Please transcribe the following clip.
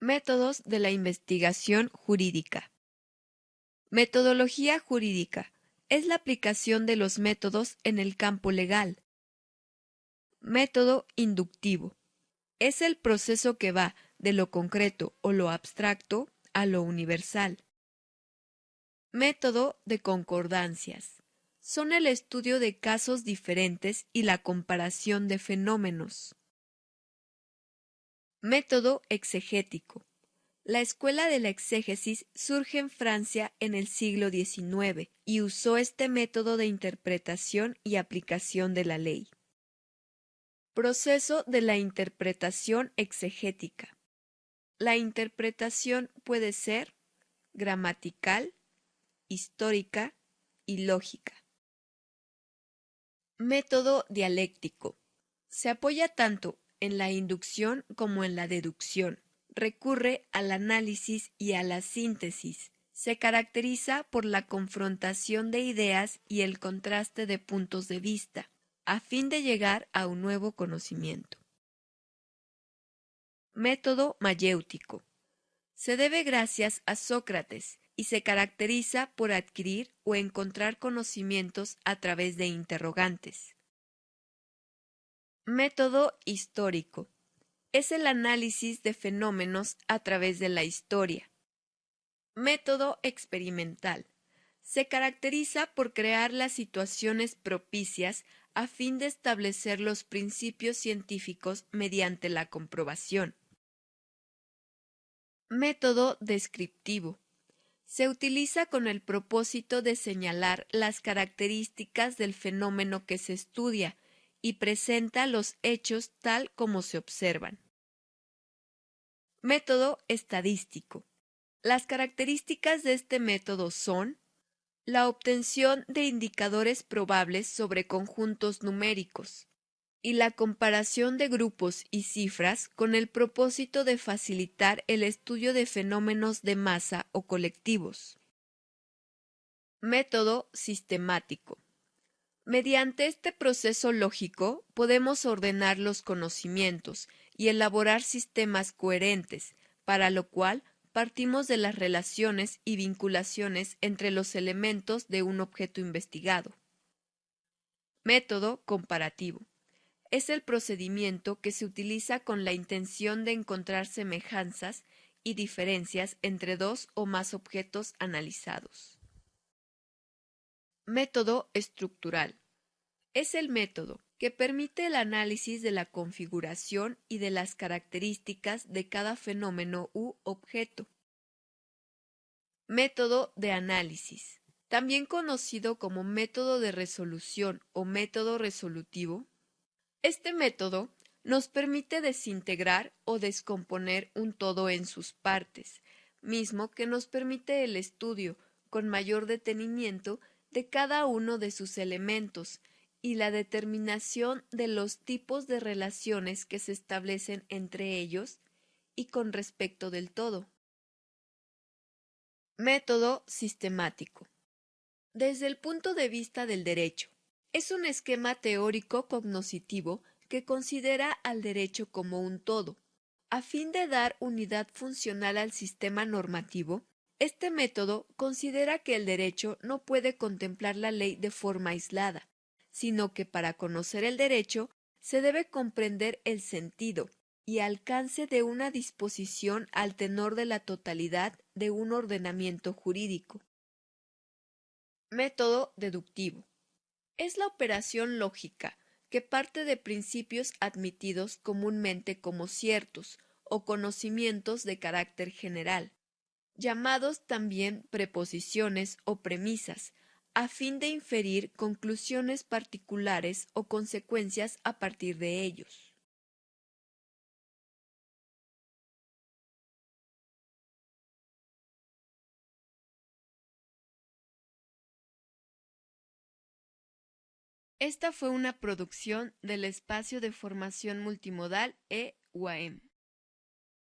Métodos de la investigación jurídica. Metodología jurídica es la aplicación de los métodos en el campo legal. Método inductivo es el proceso que va de lo concreto o lo abstracto a lo universal. Método de concordancias son el estudio de casos diferentes y la comparación de fenómenos. Método exegético. La escuela de la exégesis surge en Francia en el siglo XIX y usó este método de interpretación y aplicación de la ley. Proceso de la interpretación exegética. La interpretación puede ser gramatical, histórica y lógica. Método dialéctico. Se apoya tanto en la inducción como en la deducción. Recurre al análisis y a la síntesis. Se caracteriza por la confrontación de ideas y el contraste de puntos de vista, a fin de llegar a un nuevo conocimiento. Método mayéutico. Se debe gracias a Sócrates y se caracteriza por adquirir o encontrar conocimientos a través de interrogantes. Método histórico. Es el análisis de fenómenos a través de la historia. Método experimental. Se caracteriza por crear las situaciones propicias a fin de establecer los principios científicos mediante la comprobación. Método descriptivo. Se utiliza con el propósito de señalar las características del fenómeno que se estudia y presenta los hechos tal como se observan. Método estadístico. Las características de este método son la obtención de indicadores probables sobre conjuntos numéricos y la comparación de grupos y cifras con el propósito de facilitar el estudio de fenómenos de masa o colectivos. Método sistemático. Mediante este proceso lógico podemos ordenar los conocimientos y elaborar sistemas coherentes, para lo cual partimos de las relaciones y vinculaciones entre los elementos de un objeto investigado. Método comparativo. Es el procedimiento que se utiliza con la intención de encontrar semejanzas y diferencias entre dos o más objetos analizados. Método estructural. Es el método que permite el análisis de la configuración y de las características de cada fenómeno u objeto. Método de análisis. También conocido como método de resolución o método resolutivo. Este método nos permite desintegrar o descomponer un todo en sus partes, mismo que nos permite el estudio con mayor detenimiento de cada uno de sus elementos y la determinación de los tipos de relaciones que se establecen entre ellos y con respecto del todo. Método sistemático. Desde el punto de vista del derecho, es un esquema teórico cognoscitivo que considera al derecho como un todo. A fin de dar unidad funcional al sistema normativo, este método considera que el derecho no puede contemplar la ley de forma aislada, sino que para conocer el derecho se debe comprender el sentido y alcance de una disposición al tenor de la totalidad de un ordenamiento jurídico. Método deductivo. Es la operación lógica que parte de principios admitidos comúnmente como ciertos o conocimientos de carácter general llamados también preposiciones o premisas, a fin de inferir conclusiones particulares o consecuencias a partir de ellos. Esta fue una producción del Espacio de Formación Multimodal E-UAM.